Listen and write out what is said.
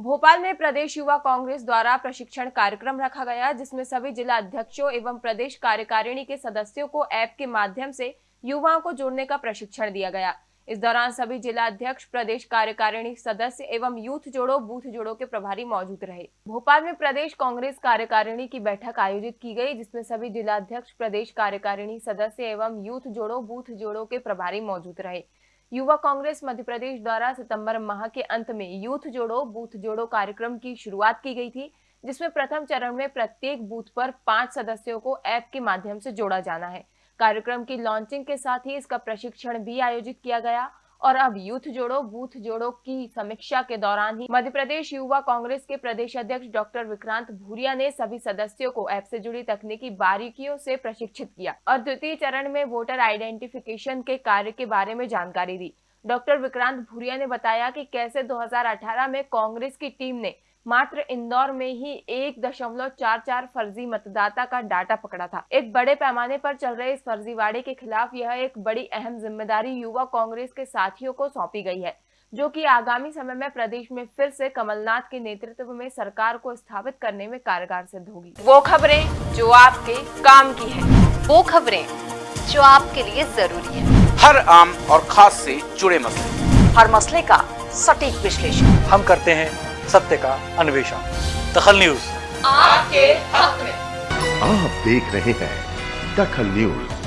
भोपाल में प्रदेश युवा कांग्रेस द्वारा प्रशिक्षण कार्यक्रम रखा गया, जिसमें सभी जिला अध्यक्षों एवं प्रदेश कार्यकारिणी के सदस्यों को ऐप के माध्यम से युवाओं को जोड़ने का प्रशिक्षण दिया गया। इस दौरान सभी जिला अध्यक्ष, प्रदेश कार्यकारिणी सदस्य एवं यूथ जोड़ो, बूथ जोड़ो के प्रभारी मौजूद रहे। भोपाल में प्रदेश कांग्रेस कार्यकारिणी की बैठक आयोजित की गई, जिसमें सभी जिला अध्यक्ष, प्रदेश कार्यकारिणी सदस्य एवं यूथ जोड़ो, बूथ जोड़ो के प्रभारी मौजूद रहे। युवा कांग्रेस मध्य प्रदेश द्वारा सितंबर माह के अंत में यूथ जोड़ो, बूथ जोड़ो कार्यक्रम की शुरुआत की गई थी, जिसमें प्रथम चरण में प्रत्येक बूथ पर पाँच सदस्यों को ऐप के माध्यम से जोड़ा जाना है। कार्यक्रम की लॉन्चिंग के साथ ही इसका प्रशिक्षण भी आयोजित किया गया और अब यूथ जोड़ो, बूथ जोड़ो की समीक्षा के दौरान ही मध्य प्रदेश युवा कांग्रेस के प्रदेश अध्यक्ष डॉक्टर विक्रांत भूरिया ने सभी सदस्यों को ऐप से जुड़ी तकनीकी बारीकियों से प्रशिक्षित किया और द्वितीय चरण में वोटर आइडेंटिफिकेशन के कार्य के बारे में जानकारी दी। डॉक्टर विक्रांत भूरिया ने बताया कि कैसे 2018 में कांग्रेस की टीम ने मात्र इंदौर में ही एक दशमलव चार चार फर्जी मतदाता का डाटा पकड़ा था। एक बड़े पैमाने पर चल रहे इस फर्जीवाड़े के खिलाफ यह एक बड़ी अहम ज़िम्मेदारी युवा कांग्रेस के साथियों को सौंपी गई है जो कि आगामी समय में प्रदेश में फिर से कमलनाथ के नेतृत्व में सरकार को स्थापित करने में कारगर सिद्ध होगी। वो खबरें जो आपके काम की है। वो खबरें जो आपके लिए ज़रूरी है। हर आम और खास से जुड़े मसले। हर मसले का सटीक विश्लेषण। हम करते हैं सत्य का अन्वेषण। दखल न्यूज़। आपके हक में। आप देख रहे हैं दखल न्यूज़।